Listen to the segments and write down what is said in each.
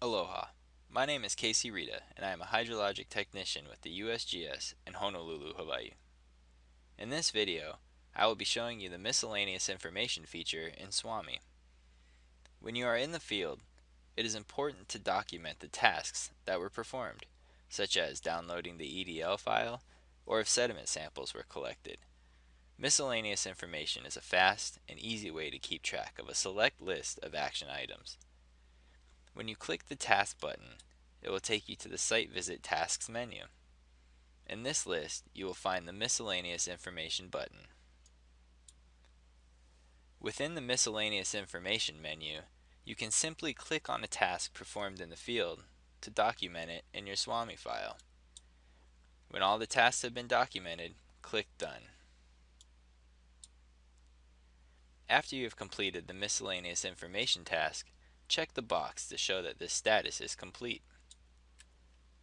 Aloha. My name is Casey Rita, and I am a hydrologic technician with the USGS in Honolulu, Hawaii. In this video, I will be showing you the miscellaneous information feature in SWAMI. When you are in the field, it is important to document the tasks that were performed, such as downloading the EDL file or if sediment samples were collected. Miscellaneous information is a fast and easy way to keep track of a select list of action items. When you click the Task button, it will take you to the Site Visit Tasks menu. In this list, you will find the Miscellaneous Information button. Within the Miscellaneous Information menu, you can simply click on a task performed in the field to document it in your SWAMI file. When all the tasks have been documented, click Done. After you have completed the miscellaneous information task, Check the box to show that this status is complete.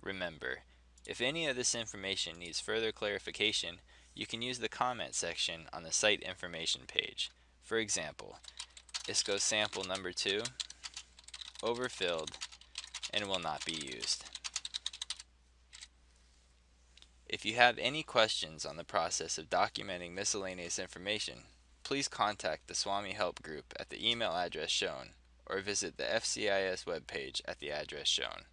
Remember, if any of this information needs further clarification, you can use the comment section on the site information page. For example, ISCO sample number 2 overfilled and will not be used. If you have any questions on the process of documenting miscellaneous information, please contact the SWAMI Help Group at the email address shown or visit the FCIS webpage at the address shown.